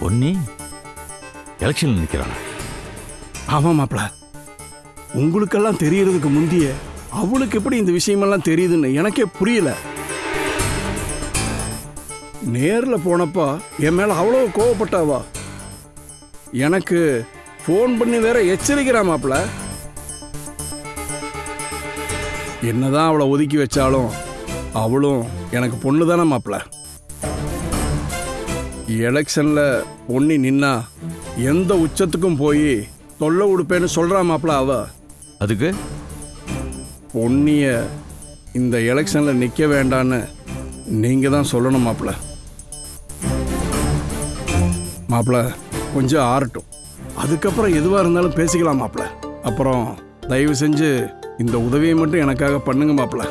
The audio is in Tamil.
பொன்னி எலெக்ஷன்ல நிற்கிறான் ஆமாம் மாப்பிள உங்களுக்கெல்லாம் தெரியறதுக்கு முந்திய அவளுக்கு எப்படி இந்த விஷயமெல்லாம் தெரியுதுன்னு எனக்கே புரியல. நேர்ல போனப்பா என் மேல அவ்வளோ கோவப்பட்டாவா? எனக்கு ஃபோன் பண்ணி வேற எச்சரிக்கிறா மாப்பிள என்னதான் அவளை ஒதுக்கி வச்சாலும் அவளும் எனக்கு பொண்ணு தானே மாப்பிள எலெக்ஷன்ல பொண்ணி நின்னா எந்த உச்சத்துக்கும் போய் தொல்லை உடுப்பேன்னு சொல்றா மாப்பிள அவ. அதுக்கு? பொன்னிய இந்த எலெக்ஷன்ல நிக்க வேண்டான்னு நீங்க தான் சொல்லணும் மாப்பிள. மாப்பிள கொஞ்சம் ஆறட்டும். அதுக்கப்புறம் எதுவாக இருந்தாலும் பேசிக்கலாம் மாப்பிள. அப்புறம் தயவு செஞ்சு இந்த உதவியை மட்டும் எனக்காக பண்ணுங்க மாப்பிள.